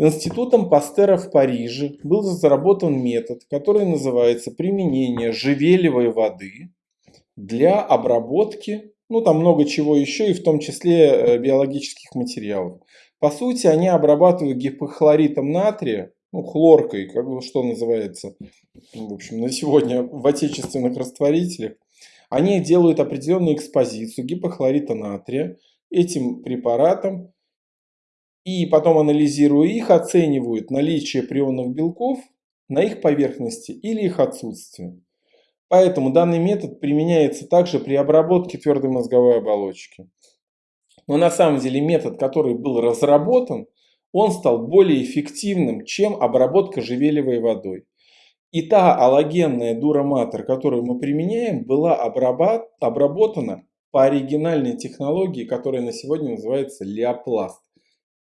Институтом Пастера в Париже был разработан метод, который называется применение живелевой воды для обработки, ну там много чего еще, и в том числе э, биологических материалов. По сути, они обрабатывают гипохлоритом натрия, ну, хлоркой, как бы что называется, в общем, на сегодня в отечественных растворителях. Они делают определенную экспозицию гипохлорита натрия этим препаратом, и потом, анализируя их, оценивают наличие прионных белков на их поверхности или их отсутствие. Поэтому данный метод применяется также при обработке твердой мозговой оболочки. Но на самом деле метод, который был разработан, он стал более эффективным, чем обработка живелевой водой. И та аллогенная дураматор, которую мы применяем, была обработана по оригинальной технологии, которая на сегодня называется леопласт.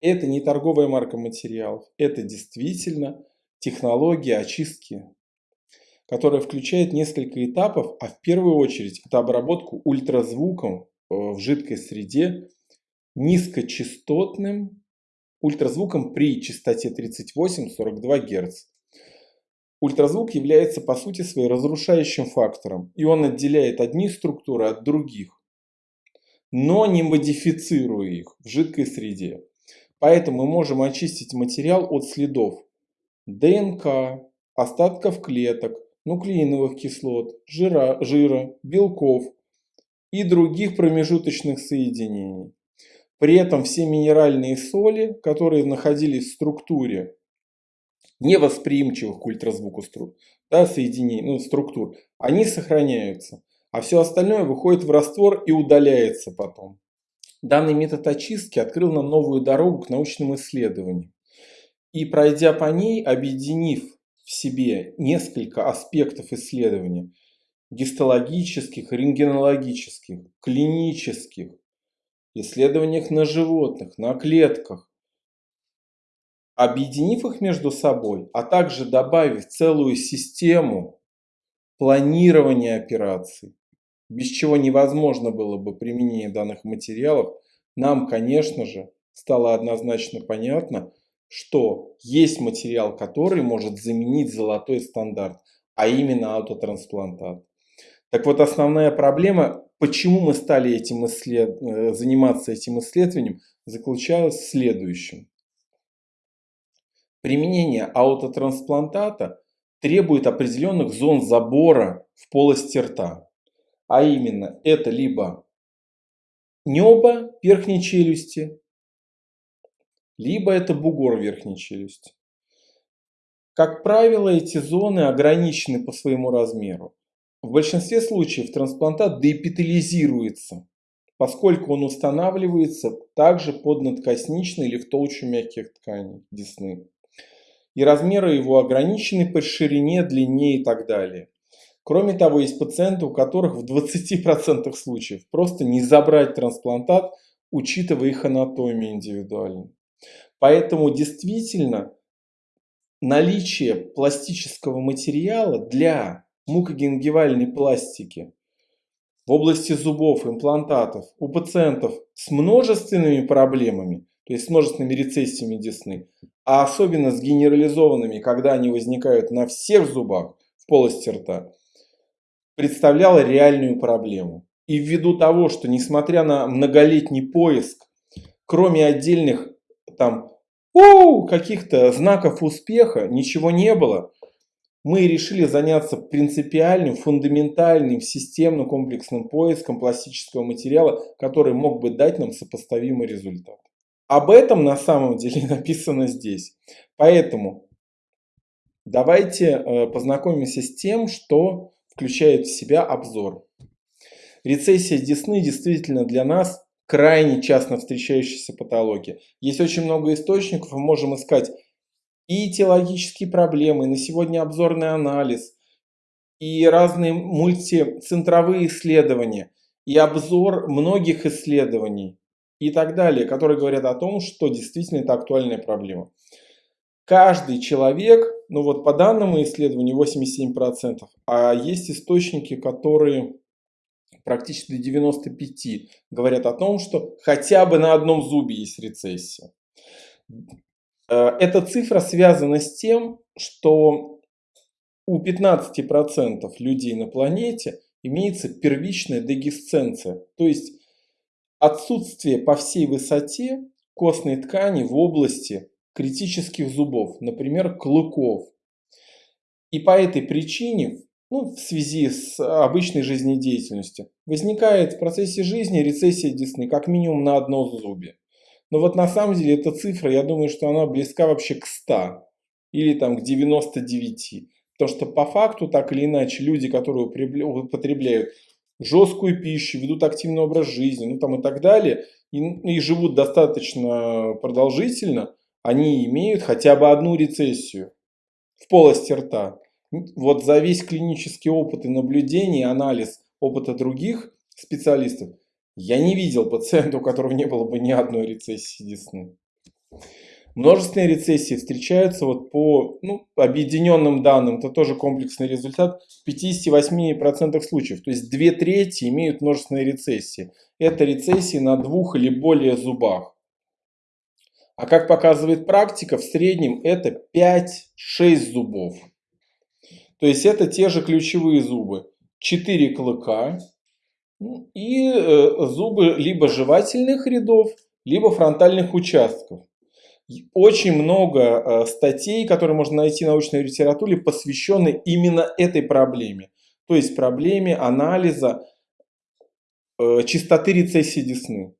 Это не торговая марка материалов, это действительно технология очистки, которая включает несколько этапов, а в первую очередь это обработку ультразвуком э, в жидкой среде низкочастотным ультразвуком при частоте 38-42 Гц. Ультразвук является по сути своей разрушающим фактором, и он отделяет одни структуры от других, но не модифицируя их в жидкой среде. Поэтому мы можем очистить материал от следов ДНК, остатков клеток, нуклеиновых кислот, жира, жира белков и других промежуточных соединений. При этом все минеральные соли, которые находились в структуре невосприимчивых к ультразвуку струк, да, соединений, ну, структур, они сохраняются, а все остальное выходит в раствор и удаляется потом. Данный метод очистки открыл нам новую дорогу к научным исследованиям. И пройдя по ней, объединив в себе несколько аспектов исследования, гистологических, рентгенологических, клинических, исследованиях на животных, на клетках, объединив их между собой, а также добавив целую систему планирования операций, без чего невозможно было бы применение данных материалов, нам, конечно же, стало однозначно понятно, что есть материал, который может заменить золотой стандарт, а именно аутотрансплантат. Так вот, основная проблема Почему мы стали этим исслед... Э, заниматься этим исследованием, заключалась в следующем. Применение аутотрансплантата требует определенных зон забора в полости рта. А именно, это либо небо верхней челюсти, либо это бугор верхней челюсти. Как правило, эти зоны ограничены по своему размеру. В большинстве случаев трансплантат деэпителизируется, поскольку он устанавливается также под надкосничной или в толщу мягких тканей десны. И размеры его ограничены по ширине, длине и так далее. Кроме того, есть пациенты, у которых в 20% случаев просто не забрать трансплантат, учитывая их анатомию индивидуально. Поэтому действительно наличие пластического материала для мукогенгивальной пластики в области зубов, имплантатов у пациентов с множественными проблемами, то есть с множественными рецессиями десны, а особенно с генерализованными, когда они возникают на всех зубах в полости рта, представляла реальную проблему. И ввиду того, что несмотря на многолетний поиск, кроме отдельных там каких-то знаков успеха, ничего не было, мы решили заняться принципиальным, фундаментальным, системным комплексным поиском пластического материала, который мог бы дать нам сопоставимый результат. Об этом на самом деле написано здесь. Поэтому давайте э, познакомимся с тем, что включает в себя обзор. Рецессия десны действительно для нас крайне часто встречающаяся патология. Есть очень много источников, мы можем искать и теологические проблемы, на сегодня обзорный анализ, и разные мультицентровые исследования, и обзор многих исследований и так далее, которые говорят о том, что действительно это актуальная проблема. Каждый человек, ну вот по данному исследованию 87%, а есть источники, которые практически до 95% говорят о том, что хотя бы на одном зубе есть рецессия. Э, эта цифра связана с тем, что у 15% людей на планете имеется первичная дегисценция, то есть отсутствие по всей высоте костной ткани в области критических зубов, например, клыков. И по этой причине, ну, в связи с обычной жизнедеятельностью, возникает в процессе жизни рецессия десны как минимум на одно зубе. Но вот на самом деле эта цифра, я думаю, что она близка вообще к 100 или там к 99. Потому что по факту, так или иначе, люди, которые употребляют жесткую пищу, ведут активный образ жизни, ну там и так далее, и, и живут достаточно продолжительно, они имеют хотя бы одну рецессию в полости рта. Вот за весь клинический опыт и наблюдение, анализ опыта других специалистов, я не видел пациента, у которого не было бы ни одной рецессии десны. Множественные рецессии встречаются вот по ну, объединенным данным, это тоже комплексный результат, в 58% случаев. То есть две трети имеют множественные рецессии. Это рецессии на двух или более зубах. А как показывает практика, в среднем это 5-6 зубов. То есть это те же ключевые зубы. 4 клыка и э, зубы либо жевательных рядов, либо фронтальных участков. Очень много э, статей, которые можно найти в научной литературе, посвящены именно этой проблеме. То есть проблеме анализа э, частоты рецессии десны.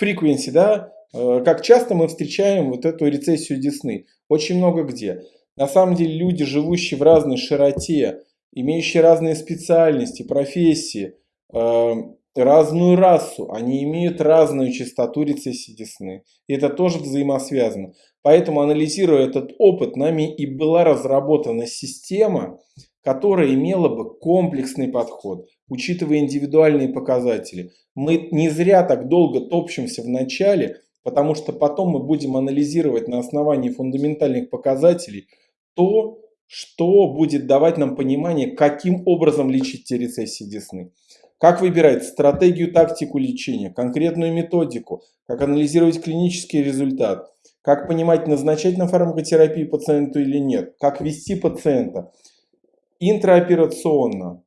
Frequency, да, как часто мы встречаем вот эту рецессию десны? Очень много где. На самом деле люди, живущие в разной широте, имеющие разные специальности, профессии, разную расу, они имеют разную частоту рецессии десны. И это тоже взаимосвязано. Поэтому, анализируя этот опыт, нами и была разработана система, которая имела бы комплексный подход, учитывая индивидуальные показатели. Мы не зря так долго топчемся в начале, потому что потом мы будем анализировать на основании фундаментальных показателей то, что будет давать нам понимание, каким образом лечить те рецессии десны. Как выбирать стратегию, тактику лечения, конкретную методику, как анализировать клинический результат, как понимать, назначать на фармакотерапию пациенту или нет, как вести пациента интраоперационно,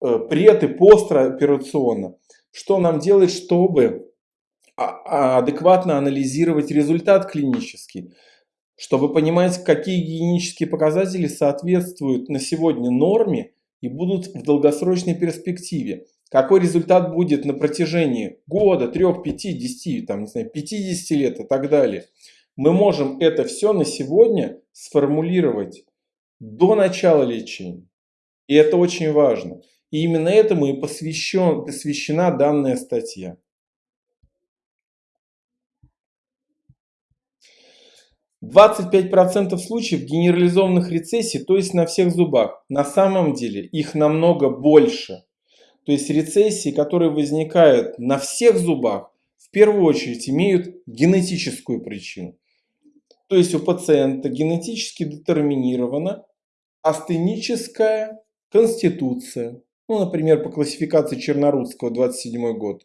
э, пред и постоперационно. Что нам делать, чтобы адекватно анализировать результат клинический, чтобы понимать, какие гигиенические показатели соответствуют на сегодня норме и будут в долгосрочной перспективе. Какой результат будет на протяжении года, 3, 5, 10, там, не знаю, 50 лет и так далее. Мы можем это все на сегодня сформулировать до начала лечения. И это очень важно. И именно этому и посвящен, посвящена данная статья. 25% случаев генерализованных рецессий, то есть на всех зубах. На самом деле их намного больше. То есть рецессии, которые возникают на всех зубах, в первую очередь имеют генетическую причину. То есть у пациента генетически детерминирована астеническая конституция. Ну, например, по классификации Чернорудского, 27 год.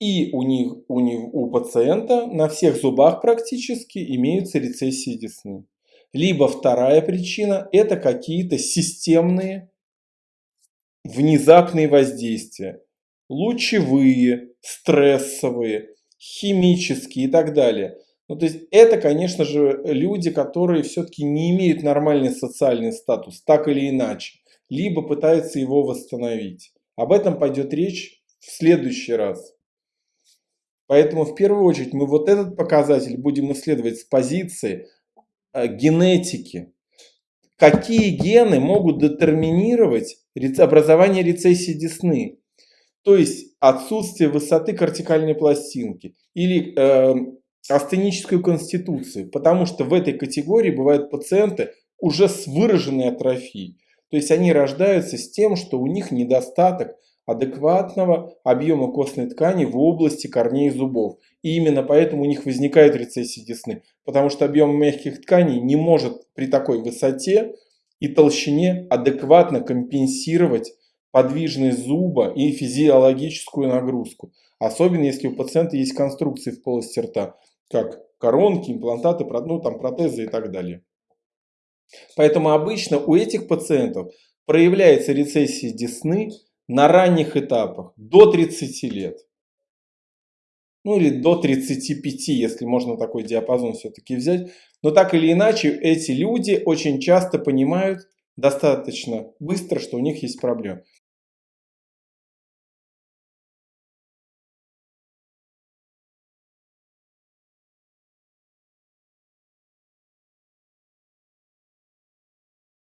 И у, них, у, них, у пациента на всех зубах практически имеются рецессии десны. Либо вторая причина – это какие-то системные внезапные воздействия. Лучевые, стрессовые, химические и так далее. Ну, то есть это, конечно же, люди, которые все-таки не имеют нормальный социальный статус, так или иначе. Либо пытаются его восстановить. Об этом пойдет речь в следующий раз. Поэтому в первую очередь мы вот этот показатель будем исследовать с позиции э, генетики. Какие гены могут детерминировать образование рецессии десны, то есть отсутствие высоты кортикальной пластинки или э, астеническую конституцию, потому что в этой категории бывают пациенты уже с выраженной атрофией. То есть они рождаются с тем, что у них недостаток адекватного объема костной ткани в области корней зубов. И именно поэтому у них возникает рецессия десны, потому что объем мягких тканей не может при такой высоте и толщине адекватно компенсировать подвижность зуба и физиологическую нагрузку. Особенно если у пациента есть конструкции в полости рта, как коронки, имплантаты, ну, там, протезы и так далее. Поэтому обычно у этих пациентов проявляется рецессия десны на ранних этапах, до 30 лет. Ну или до 35, если можно такой диапазон все-таки взять. Но так или иначе, эти люди очень часто понимают достаточно быстро, что у них есть проблема.